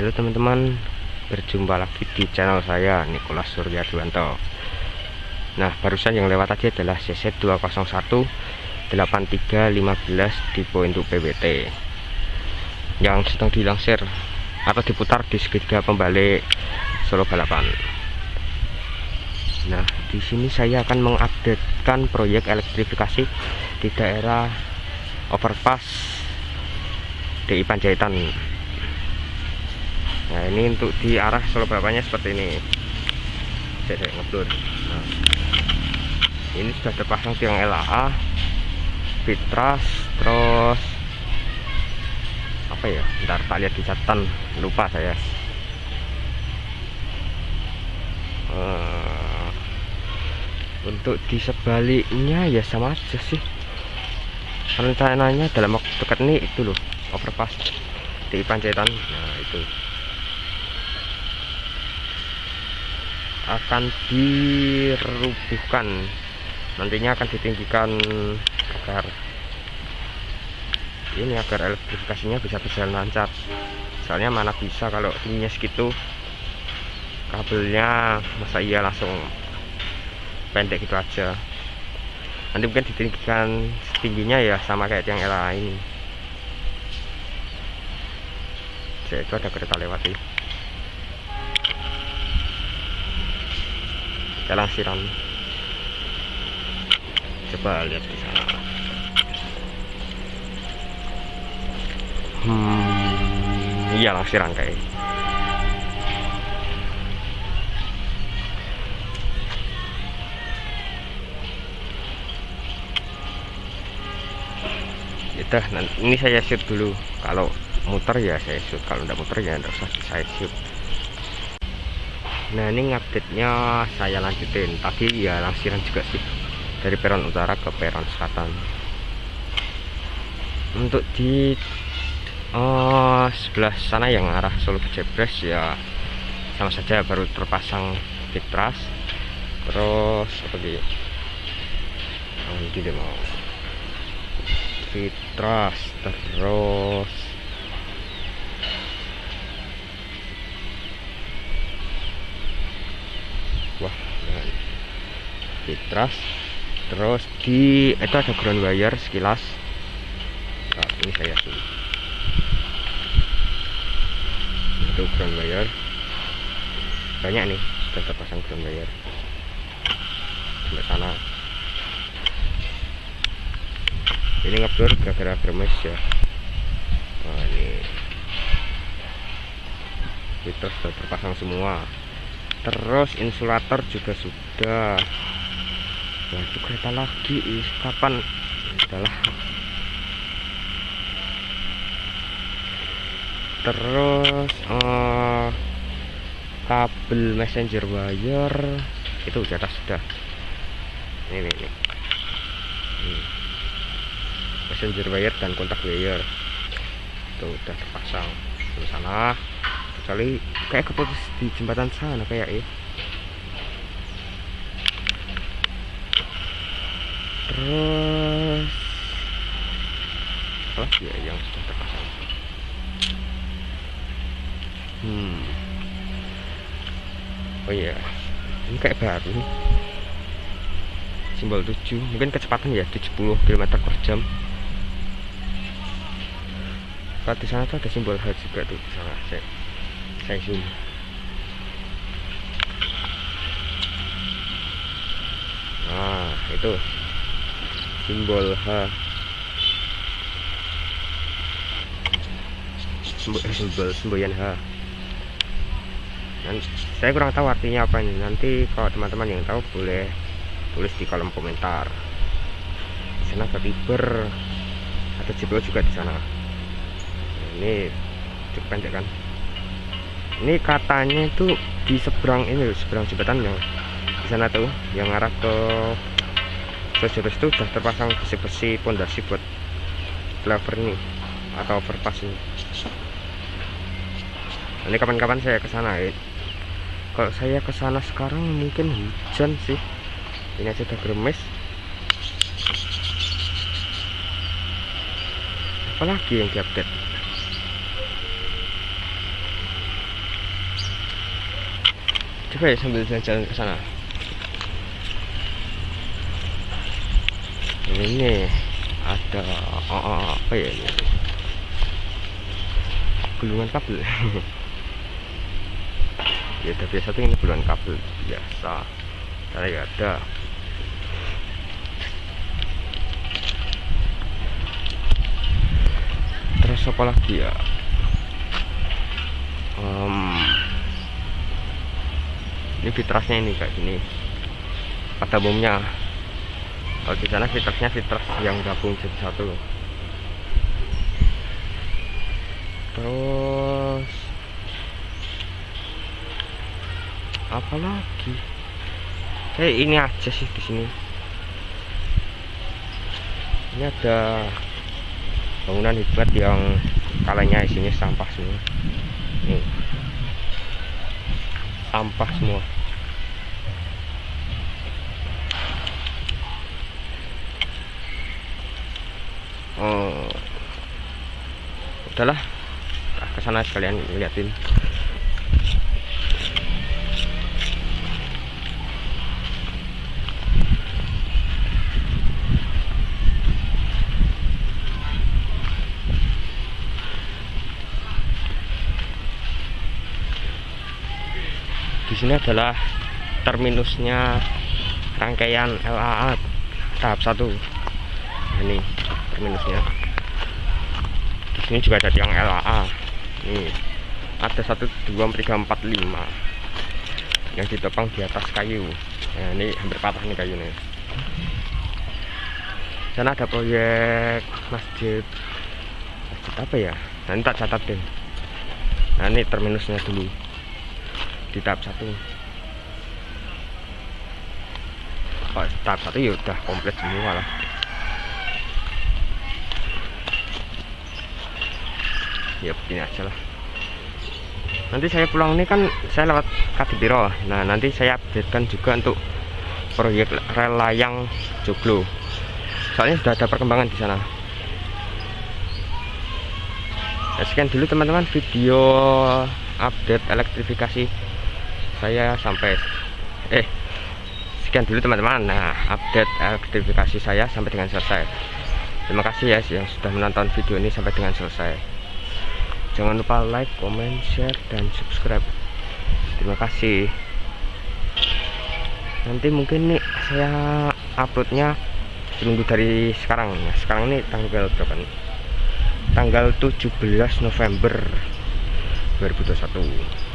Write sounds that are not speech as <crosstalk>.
halo teman-teman berjumpa lagi di channel saya Nikolas Surya Duanto nah barusan yang lewat tadi adalah CC 201 8315 tipe untuk PWT yang sedang dilansir atau diputar di segitiga pembalik Solo Balapan. Nah di sini saya akan mengupdatekan proyek elektrifikasi di daerah overpass DI Panjaitan nah ini untuk di arah Solo Balapannya seperti ini. Saya ngeblur. Nah, ini sudah terpasang tiang LAA fitras terus apa ya? Ntar tak lihat di catatan. Lupa saya. Uh, untuk di sebaliknya ya sama aja sih. Rencananya dalam waktu dekat ini itu loh overpass di Panjaitan. Nah itu akan dirubuhkan. Nantinya akan ditinggikan agar ini agar elektrifikasinya bisa berjalan lancar. Soalnya mana bisa kalau tingginya segitu kabelnya masa iya langsung pendek gitu aja. Nanti mungkin ditinggikan setingginya ya sama kayak yang LA ini itu ada kereta lewat sih jalan siram. Coba lihat di sana. Hmm iya langsir rangkai itu ini saya shoot dulu. Kalau muter ya saya shoot. Kalau tidak muter ya tidak usah saya shoot nah ini update nya saya lanjutin. Tadi ya langsiran juga sih. Dari peron utara ke peron selatan. Untuk di oh, sebelah sana yang arah Solo Jebres ya sama saja baru terpasang fitras terus oh, ini mau. Fitras terus fitras terus di itu ada ground wire sekilas. Nah, ini saya zoom itu ground wire. Banyak nih sudah terpasang ground wire. Sampai sana. Ini ngeblur gara-gara bermes ya. Nah ini. Itu sudah terpasang semua. Terus insulator juga sudah itu kereta lagi is kapan? Adalah terus uh, kabel messenger wire itu di atas sudah. Ini ini, ini. Hmm. messenger wire dan kontak wire. Itu udah terpasang. Di sana kecuali kayak keputus di jembatan sana kayak ya terus. Apa ya yang sudah terpasang. Hmm. Oh iya. Ini kayak baru simbol 7 mungkin kecepatan ya 70 km per jam. Kalau di sana tuh ada simbol H juga tuh di sana. Saya saya zoom. Nah itu simbol H simbol simbol semboyan H dan saya kurang tahu artinya apa ini. Nanti kalau teman-teman yang tahu boleh tulis di kolom komentar. Di sana ada fiber ada jebol juga di sana. Ini cukup pendek kan? Ini katanya itu di seberang ini seberang jembatan yang di sana tuh yang arah ke Sojabes itu sudah terpasang besi-besi pondasi buat lever ini atau overpass ini. Ini kapan-kapan saya ke sana ya. Kalau saya ke sana sekarang mungkin hujan sih. Ini aja udah gremes apalagi yang diupdate? Coba ya sambil jalan-jalan ke sana ini ada oh, apa ya ini? Gulungan kabel. <laughs> Ya udah biasa tuh ini gulungan kabel biasa. Karena ya ada. Terus apa lagi ya? Um, ini fitrasnya ini kayak gini. Pada umumnya kalau di sana fitrasnya fitras yang gabung jadi satu terus apa lagi? Kayak ini aja sih di sini. Ini ada bangunan hebat yang kalanya isinya sampah semua. Nih. Sampah semua oh. Udahlah. Ke sana sekalian liatin di sini adalah terminusnya rangkaian LAA tahap 1 ini terminusnya di sini juga ada yang LAA ini ada 1 2 3 4 5 yang ditopang di atas kayu. Nah, ini hampir patah nih kayunya. Sana ada proyek masjid. Masjid apa ya? Nanti tak catat deh. Nah ini terminusnya dulu. Di tahap satu. Oh, tahap satu ya udah komplit semua lah ya begini aja lah. Nanti saya pulang ini kan saya lewat Kadipiro nah nanti saya updatekan juga untuk proyek rel layang Joglo. Soalnya sudah ada perkembangan di sana. Ya, sekian dulu teman-teman video update elektrifikasi saya sampai eh sekian dulu teman-teman. Nah update elektrifikasi saya sampai dengan selesai. Terima kasih ya yang sudah menonton video ini sampai dengan selesai jangan lupa like comment share dan subscribe. Terima kasih. Nanti mungkin nih saya uploadnya seminggu dari sekarang. Nah sekarang ini tanggal berapa nih? Tanggal 17 November 2021